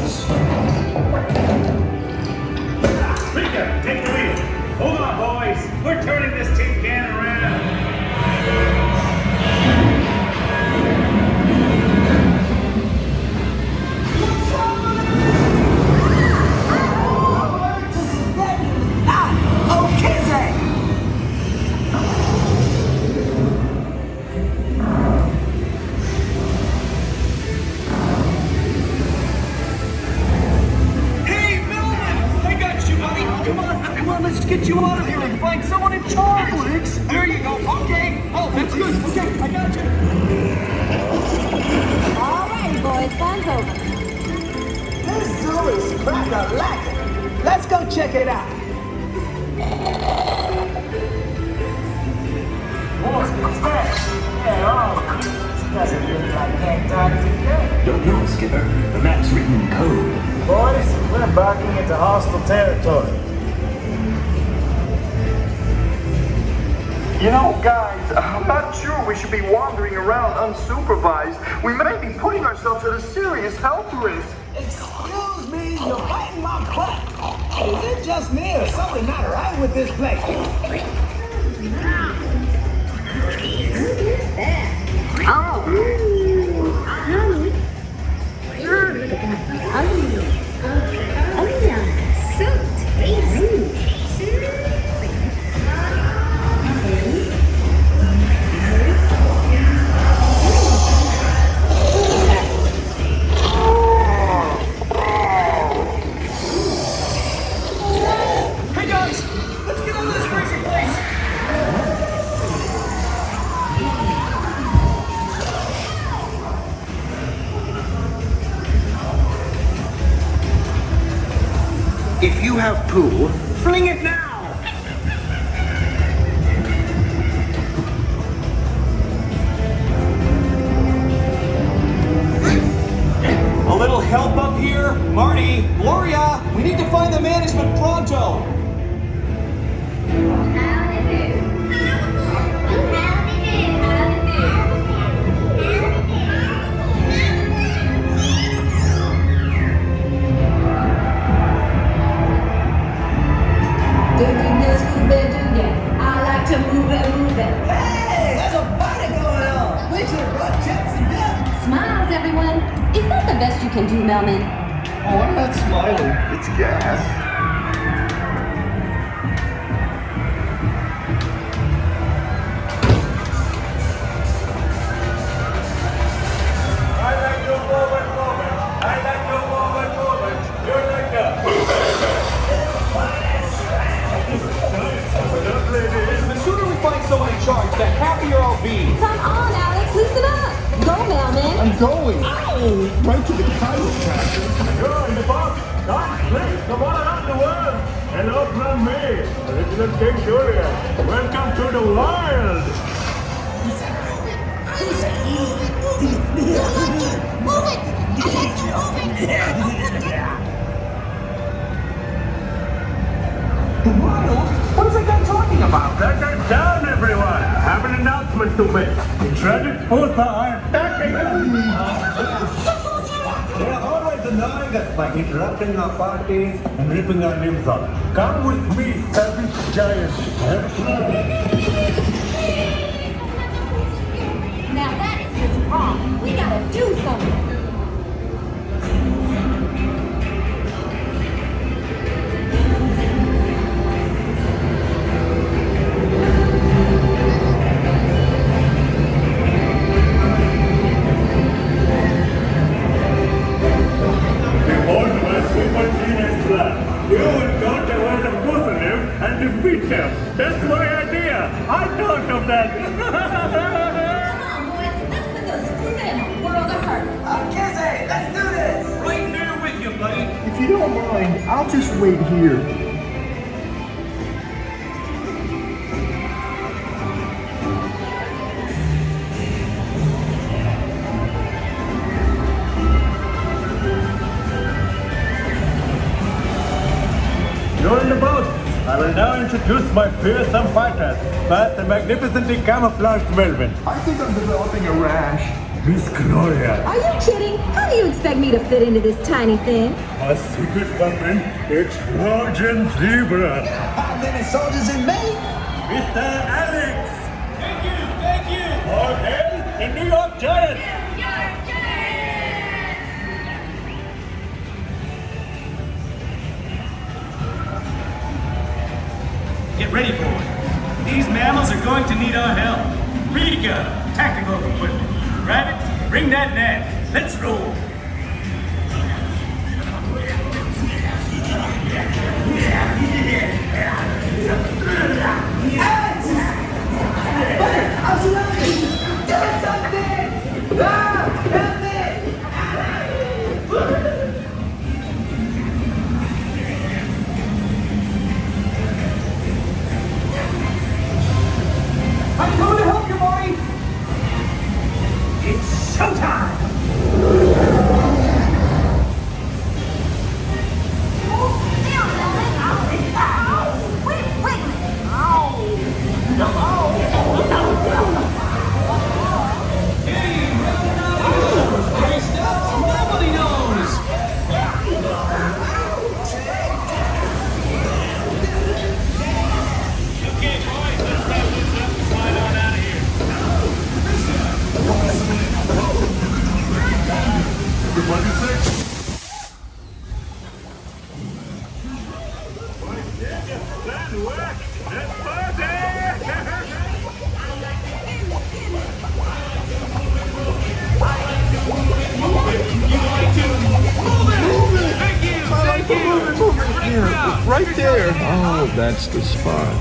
this. Rico, take the wheel. Hold on, boys. We're turning this tin get you out of here and find someone in charge. Alex, there you go. Okay. Oh, that's good. Okay, I got you. Alrighty, boys, fun's over. This zoo is crack-a-lackin'. Let's go check it out. What's that? Yeah, oh, doesn't look like Antarctica. Don't know, Skipper. The map's written in code. Boys, we're embarking into hostile territory. You know, guys, I'm not sure we should be wandering around unsupervised. We may be putting ourselves at a serious health risk. Excuse me, you're biting my butt. Is it just me or something not right with this place? Hey, oh. You everyone. Is that the best you can do, Melman? Oh, I'm not smiling. It's gas. Melman. I'm. Oh, right to the chiropractor. You're in the box. God, please, come on around the world. Hello from me, Original King Julien. Welcome to the wild. Wild? What is that guy talking about? Everyone. I have an announcement to make. The tragic Foosa are attacking They're always annoying us by interrupting our parties and ripping our limbs off. Come with me, savage giants. Now that is just wrong. We gotta do something. And defeat them. That's my idea. I thought of that. Come on, boys. Let's put those screws in a world of hurt. Okay, Zach, let's do this. Right there with you, buddy. If you don't mind, I'll just wait here. Will now introduce my fearsome fighters. First, the magnificently camouflaged Melman. I think I'm developing a rash. Miss Gloria, Are you kidding? How do you expect me to fit into this tiny thing? a secret weapon, it's Trojan Zebra. How many soldiers in May? Mr. Alex, need our help. Rico, tactical equipment. Rabbit, bring that net. Let's roll. I'm surrounded! Do something! Ah! Showtime! Right there. Oh, that's the spot.